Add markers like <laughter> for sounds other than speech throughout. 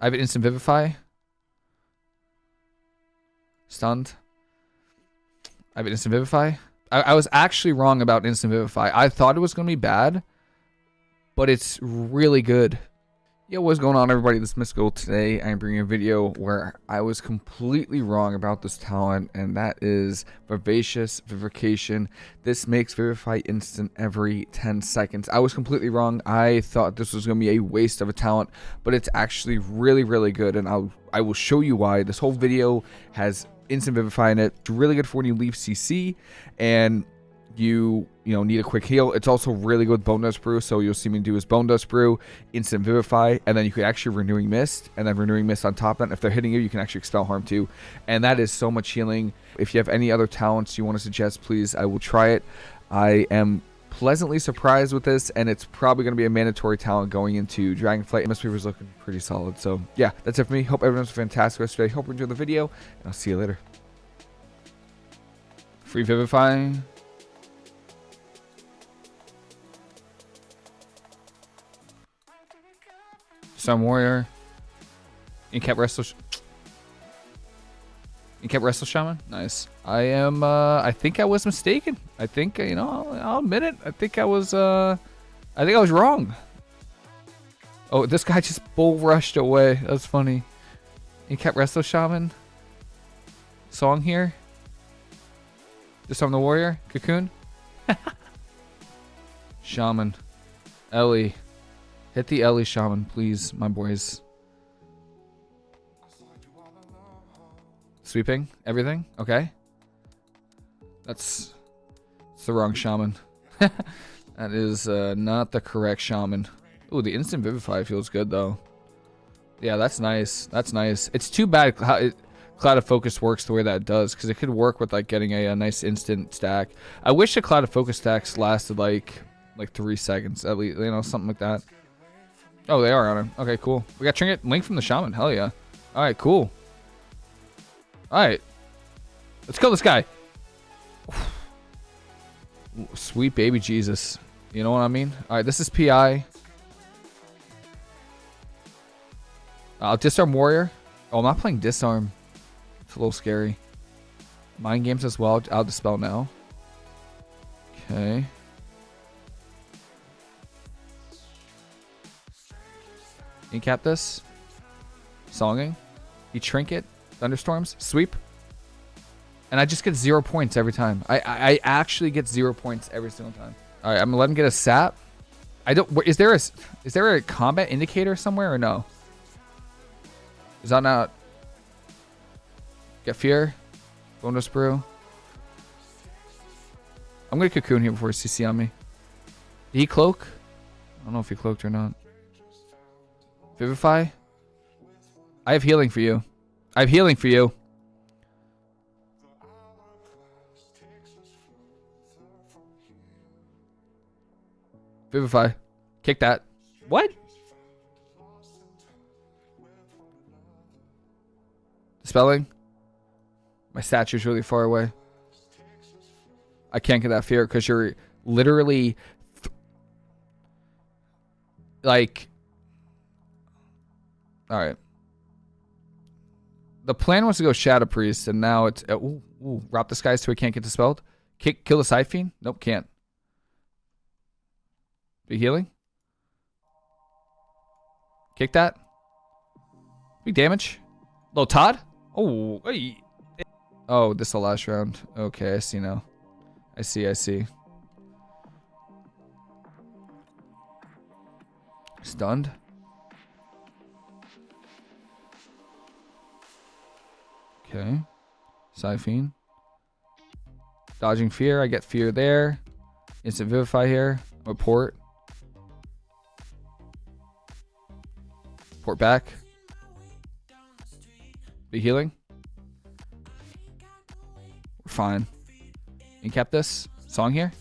I have an instant vivify. Stunned. I have an instant vivify. I, I was actually wrong about instant vivify. I thought it was gonna be bad, but it's really good. Yo, what's going on everybody? This is Mystical. Today I'm bringing a video where I was completely wrong about this talent and that is Vivacious Vivification. This makes Vivify instant every 10 seconds. I was completely wrong. I thought this was going to be a waste of a talent, but it's actually really, really good and I'll, I will show you why. This whole video has instant Vivify in it. It's really good for when you leave CC and you you know need a quick heal. It's also really good bone dust brew. So you'll see me do is bone dust brew instant vivify and then you could actually renewing mist and then renewing mist on top. Of that if they're hitting you you can actually expel harm too. And that is so much healing. If you have any other talents you want to suggest please i will try it. I am pleasantly surprised with this and it's probably going to be a mandatory talent going into dragonflight. Msp was looking pretty solid. So yeah that's it for me. Hope everyone's fantastic rest of the day. Hope you enjoyed the video and i'll see you later. Free vivify Storm Warrior. You kept Resto. You kept Resto Shaman? Nice. I am, uh, I think I was mistaken. I think, you know, I'll, I'll admit it. I think I was, uh, I think I was wrong. Oh, this guy just bull rushed away. That's funny. You kept Resto Shaman. Song here. Disarm the Warrior. Cocoon. <laughs> Shaman. Ele. Hit the Ele Shaman, please, my boys. Sweeping everything? Okay. That's, the wrong shaman. <laughs> that is uh, not the correct shaman. Ooh, the instant vivify feels good though. Yeah, that's nice. That's nice. It's too bad how it, Cloud of Focus works the way that it does because it could work with like getting a, a, nice instant stack. I wish the Cloud of Focus stacks lasted like like three seconds at least, you know, something like that. Oh, they are on him. Okay, cool. We got Trinket Link from the Shaman. Hell yeah. All right, cool. All right. Let's kill this guy. <sighs> Sweet baby Jesus. You know what I mean? All right, this is PI. I'll uh, disarm warrior. Oh, I'm not playing disarm. It's a little scary. Mind games as well. I'll dispel now. Okay. You cap this. Songing. You trinket. Thunderstorms. Sweep. And I just get zero points every time. I, I actually get zero points every single time. All right, I'm gonna let him get a sap. I don't. Is there a is there a combat indicator somewhere or no? Is that not? Get fear. Bonedust Brew. I'm gonna cocoon here before CC on me. Did he cloak? I don't know if he cloaked or not. Vivify? I have healing for you. I have healing for you. Vivify. Kick that. What? Spelling? My statue's really far away. I can't get that fear because you're literally like all right. The plan was to go Shadow Priest, and now it's uh, ooh, ooh, rob this guy so he can't get dispelled. Kick, kill the Fiend. Nope, can't. Big healing. Kick that. Big damage. Low Todd. Oh, hey. Oh, this is the last round. Okay, I see now. I see, I see. Stunned. Okay. Siphene. Dodging fear. I get fear there. Instant vivify here. Report. Port back. Be healing. We're fine. You kept this. Song here.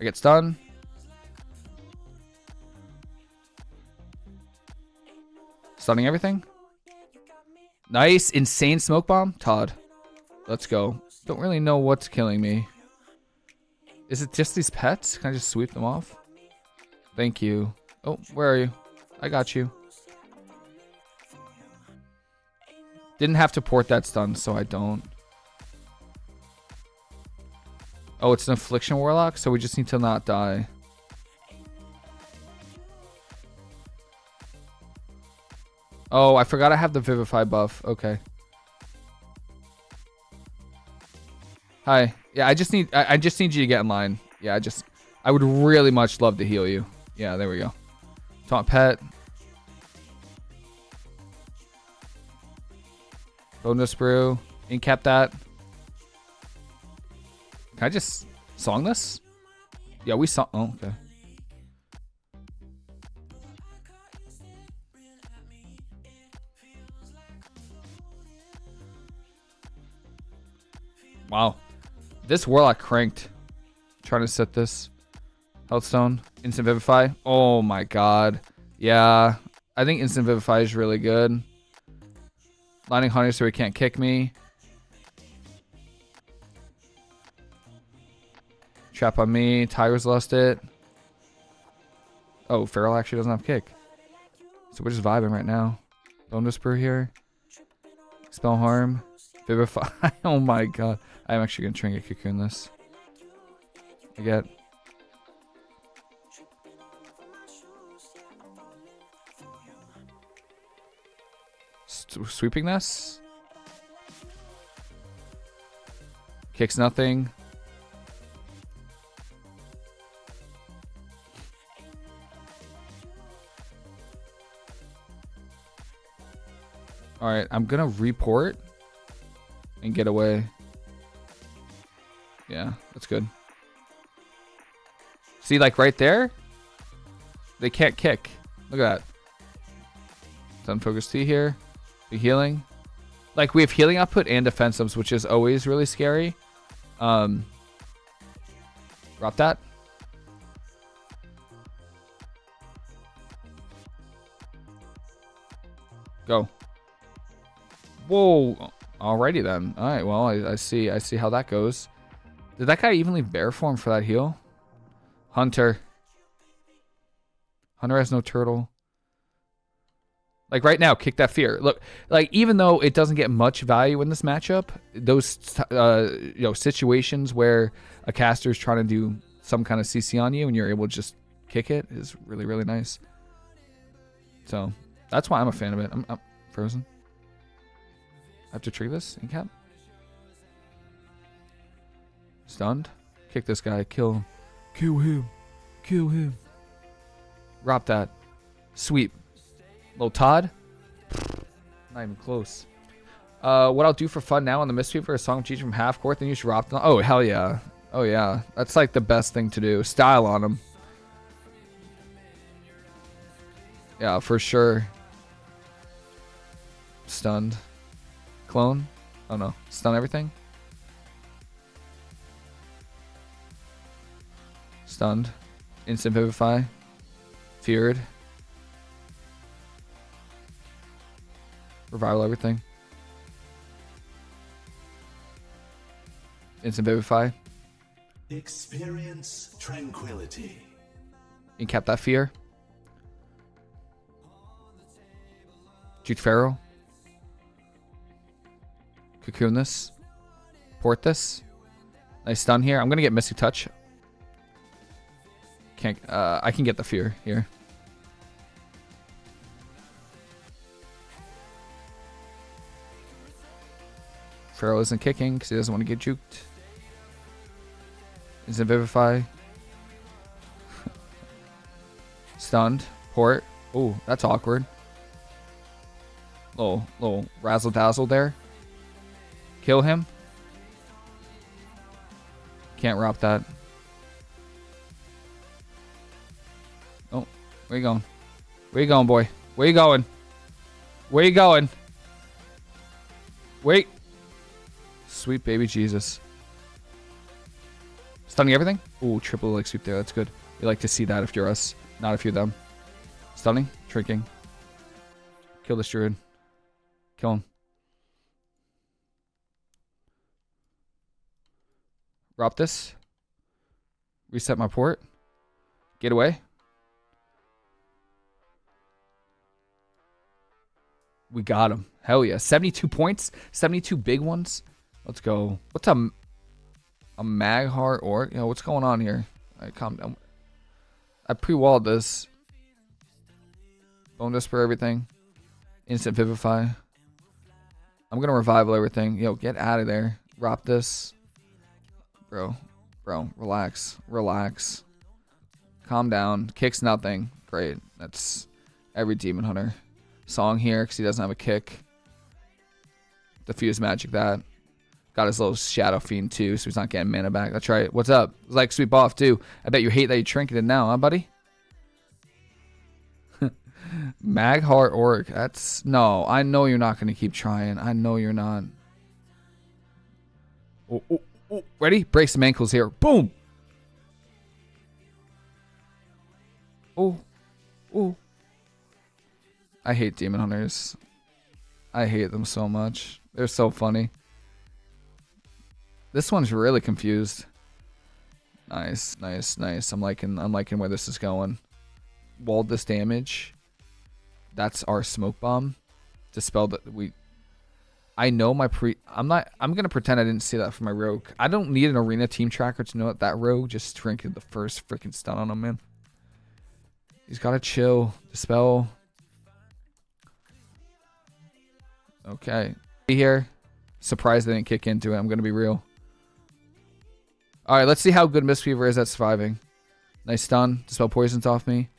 I get stunned. Stunning everything. Nice, insane smoke bomb. Todd, let's go. Don't really know what's killing me. Is it just these pets? Can I just sweep them off? Thank you. Oh, where are you? I got you. Didn't have to port that stun, so I don't. Oh, it's an Affliction Warlock, so we just need to not die. Oh, I forgot I have the Vivify buff. Okay. Hi. Yeah, I just need I, I just need you to get in line. Yeah, I just I would really much love to heal you. Yeah, there we go. Taunt pet. Bonedust Brew. Incap that. Can I just song this? Yeah, we saw. Oh, okay. Wow. This Warlock cranked. Trying to set this. Healthstone. Instant Vivify. Oh my god. Yeah. I think Instant Vivify is really good. Lining Hunter so he can't kick me. Trap on me. Tiger's lost it. Oh, Feral actually doesn't have kick. So we're just vibing right now. Bone Whisper here. Expel Harm. Vivify. <laughs> oh my god. I'm actually going to Trinket Cocoon this. I get... sweeping this? Kicks nothing. Alright, I'm gonna report and get away. Yeah, that's good. See, like right there, they can't kick. Look at that. Thunder Focus Tea here. The healing. Like we have healing output and defensives, which is always really scary. Um, drop that. Go. Whoa. Alrighty then. All right. Well, I, I see. I see how that goes. Did that guy even leave bear form for that heal? Hunter. Hunter has no turtle. Like right now, kick that fear. Look, like even though it doesn't get much value in this matchup, those uh, you know situations where a caster is trying to do some kind of CC on you and you're able to just kick it is really really nice. So that's why I'm a fan of it. I'm, I'm frozen. Have to trigger this in cap. Stunned. Kick this guy. Kill him. Kill him. Kill him. Drop that. Sweep. Little Todd. Not even close. Uh, what I'll do for fun now on the mystery for a song cheat from half court, then you should drop them. Oh, hell yeah. Oh, yeah. That's like the best thing to do. Style on them. Yeah, for sure. Stunned. Clone? Oh no. Stun everything? Stunned. Instant Vivify. Feared. Revival everything. Instant Vivify. Experience tranquility. Incap that fear. Jude Feral. Cocoon this. Port this. Nice stun here. I'm gonna get Mystic Touch. Can't uh I can get the fear here. Feral isn't kicking because he doesn't want to get juked. Isn't Vivify. <laughs> Stunned. Port. Oh, that's awkward. Little, little razzle dazzle there. Kill him. Can't rob that. Oh, where you going? Where you going, boy? Where you going? Where you going? Wait. Sweet baby Jesus. Stunning everything? Ooh, triple like sweep there. That's good. We like to see that if you're us, not if you're them. Stunning, shrinking. Kill this druid. Kill him. Drop this. Reset my port. Get away. We got him. Hell yeah. 72 points. 72 big ones. Let's go. What's a, a Mag'har Orc, you know, what's going on here? All right, calm down. I pre-walled this. Bone Whisper everything. Instant Vivify. I'm going to revival everything. Yo, get out of there. Drop this. Bro. Bro, relax. Relax. Calm down. Kicks nothing. Great. That's every Demon Hunter. Song here because he doesn't have a kick. Diffuse Magic that. Got his little Shadow Fiend too, so he's not getting mana back. That's right. What's up? It's Like sweep off too. I bet you hate that you trinketed now, huh, buddy? <laughs> Mag'har Orc. That's no. I know you're not gonna keep trying. I know you're not. Oh, oh, oh. Ready? Break some ankles here. Boom. Oh, oh. I hate demon hunters. I hate them so much. They're so funny. This one's really confused. Nice, nice, nice. I'm liking I'm liking where this is going. Walled this damage. That's our smoke bomb. Dispel that we I know my pre I'm not I'm gonna pretend I didn't see that for my rogue. I don't need an arena team tracker to know that that rogue just trinketed the first freaking stun on him, man. He's gotta chill. Dispel. Okay. Be here. Surprised they didn't kick into it. I'm gonna be real. Alright, let's see how good Mistweaver is at surviving. Nice stun. Dispel poisons off me.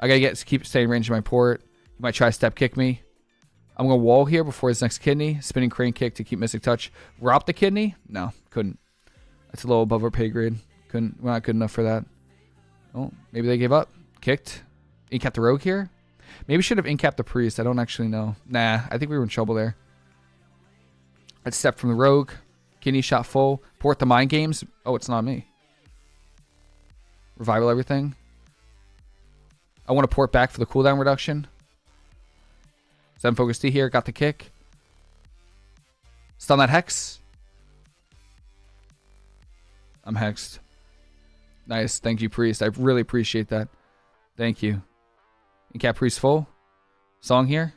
I gotta get keep staying range of my port. He might try step kick me. I'm gonna wall here before his next kidney. Spinning crane kick to keep Mystic Touch. Drop the kidney? No, couldn't. That's a little above our pay grade. Couldn't we're not good enough for that. Oh, maybe they gave up. Kicked. Incap the rogue here? Maybe should have incapped the priest. I don't actually know. Nah, I think we were in trouble there. Let's step from the rogue. Kidney shot full. Port the mind games. Oh, it's not me. Revival everything. I want to port back for the cooldown reduction. Thunder Focus Tea here. Got the kick. Stun that hex. I'm hexed. Nice. Thank you, priest. I really appreciate that. Thank you. Incap priest full. Song here.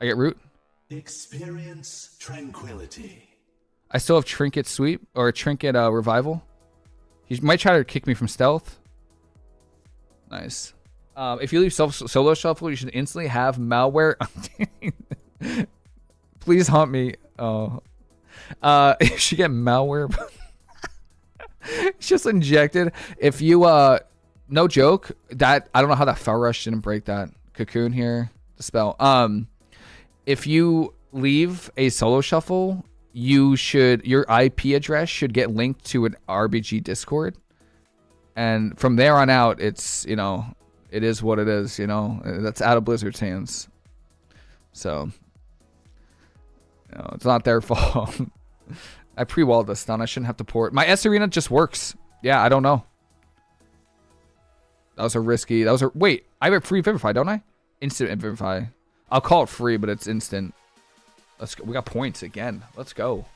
I get root. Experience tranquility. I still have Trinket Sweep or Trinket uh, Revival. He might try to kick me from stealth. Nice. Um, if you leave solo shuffle, you should instantly have malware. <laughs> Please haunt me. Oh, uh, <laughs> you should get malware. <laughs> it's just injected. If you, uh, no joke, that I don't know how that Fel Rush didn't break that cocoon here. Spell. Um, if you leave a solo shuffle you should your IP address should get linked to an RBG Discord, and from there on out, it's you know it is what it is. You know uh, that's out of Blizzard's hands, so you know, it's not their <laughs> fault. I pre-walled this down. I shouldn't have to port. My sArena just works. Yeah, I don't know. That was a risky. That was a wait. I have a free Vivify, don't I? Instant Vivify. I'll call it free, but it's instant. Let's go. We got points again. Let's go.